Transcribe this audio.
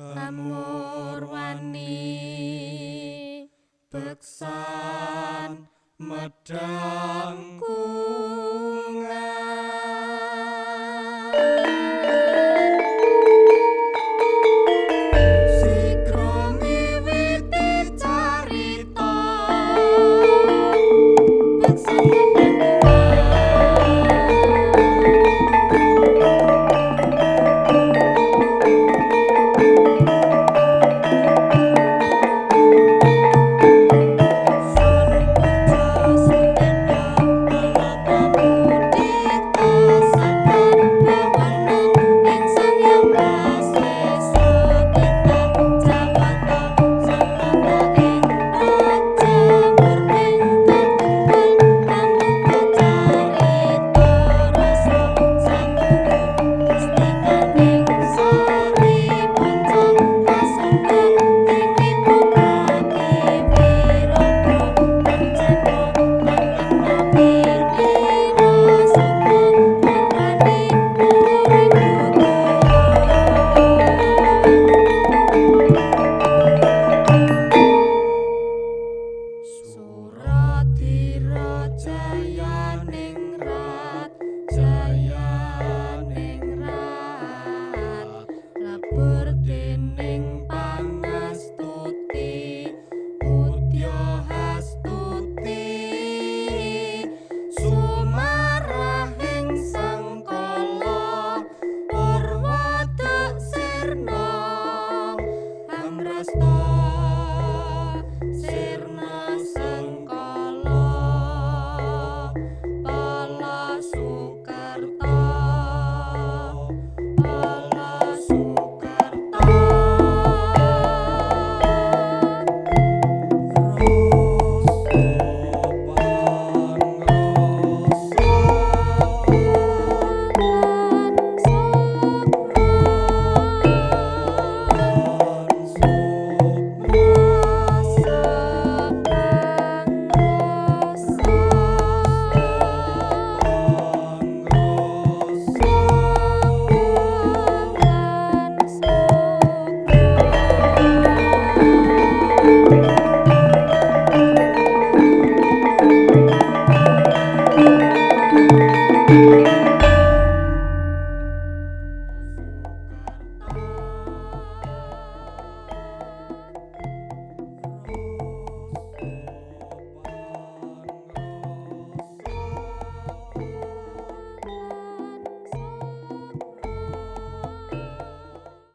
Amurwani beksan medang kungan. Podcast.